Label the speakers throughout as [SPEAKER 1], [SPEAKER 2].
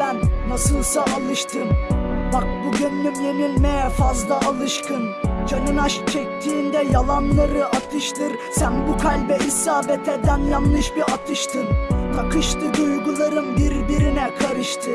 [SPEAKER 1] ben nasılsa alıştım. Bak bu gönlüm yenilmeye fazla alışkın. Canın aşk çektiğinde yalanları atıştır. Sen bu kalbe isabet eden yanlış bir atıştın. Takıştı duygularım birbirine karıştı.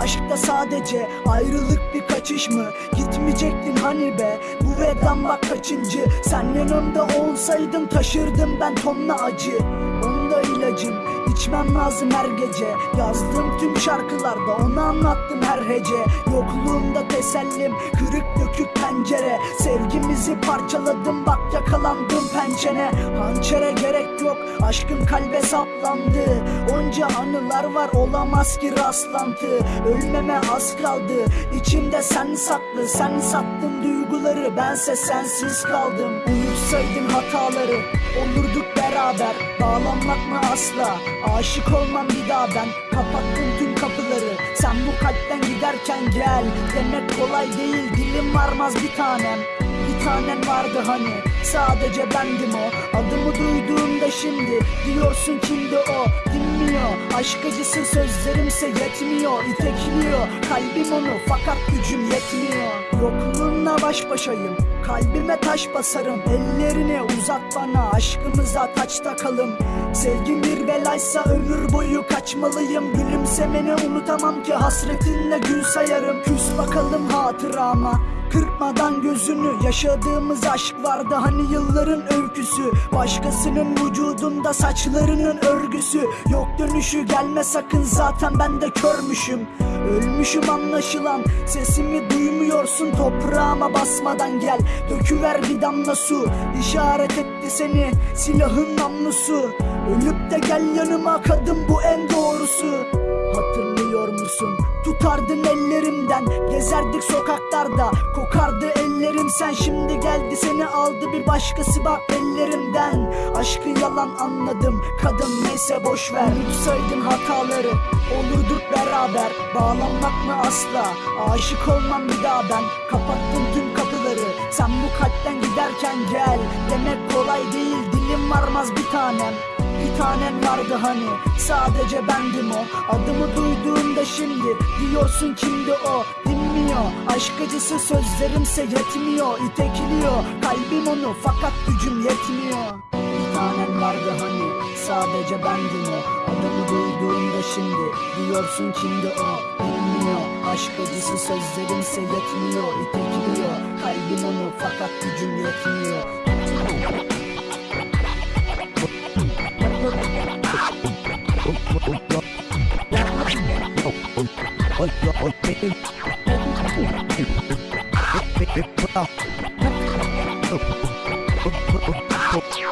[SPEAKER 1] Aşkta sadece ayrılık bir kaçış mı? Gitmeyecektin hani be? Bu vedan bak kaçıncı? Sen yanımda olsaydın taşırdım ben tonla acı. Onda ilacım içmem lazım her gece. Yazdığım tüm şarkılarda onu anlattım her hece. Yokluğunda tesellim kırık dökük pencere. Sevgimizi parçaladım bak yakalandım pençene. Hançere gerek yok aşkım kalbe saplandı. Onca anılar var olamaz ki rastlantı. Ölmeme az kaldı içimde sen saklı. Sen sattın duyguları bense sensiz kaldım. Unutsaydın hataları olurduk beraber Bağlanmak mı asla. Aşık olmam bir daha ben Kapattım tüm kapıları. Sen bu kalpten giderken gel Demek kolay değil dilim varmaz bir tanem. Bir tanen vardı hani Sadece bendim o. Adımı duyduğumda şimdi Diyorsun kimdi o? Dinmiyor Aşk acısı sözlerimse yetmiyor. İtekliyor Kalbim onu fakat gücüm yetmiyor. Yokluğunla baş başayım Kalbime taş basarım Ellerini uzat bana Aşkımıza taç takalım Sevgim bir belaysa ömür boyu kaçmalıyım. Gülümsemeni unutamam ki hasretinle gün sayarım. Küs bakalım hatırama Kırpmadan gözünü. Yaşadığımız aşk vardı hani yılların öyküsü. Başkasının vücudunda saçlarının örgüsü. Yok dönüşü gelme sakın zaten ben de körmüşüm. Ölmüşüm anlaşılan sesimi duymuyorsun toprağıma basmadan gel Döküver bir damla su işaret etti seni silahın namlusu. Ölüp de gel yanıma kadın bu en doğrusu. Hatırlıyor musun? Tutardın ellerimden Gezerdik sokaklarda. Kokardı ellerim sen Şimdi geldi seni aldı bir başkası bak ellerimden. Aşkı yalan anladım Kadın neyse boş ver. Unutsaydın hataları Olurduk beraber. Bağlanmak mı asla? Aşık olmam bir daha ben. Kapattım tüm bu kalpten giderken gel. Demek kolay değil Dilim varmaz bir tanem. Bir tanen vardı hani sadece bendim o. Adımı duyduğunda şimdi diyorsun kimdi o. Dinmiyor aşk acısı sözlerimse yetmiyor. İtekliyor kalbim onu fakat gücüm yetmiyor. Bir tanen vardı hani sadece bendim o. Adımı duyduğunda şimdi diyorsun kimdi o. Dinmiyor aşk acısı sözlerimse yetmiyor İtekliyor kalbim onu fakat gücüm yetmiyor
[SPEAKER 2] Action.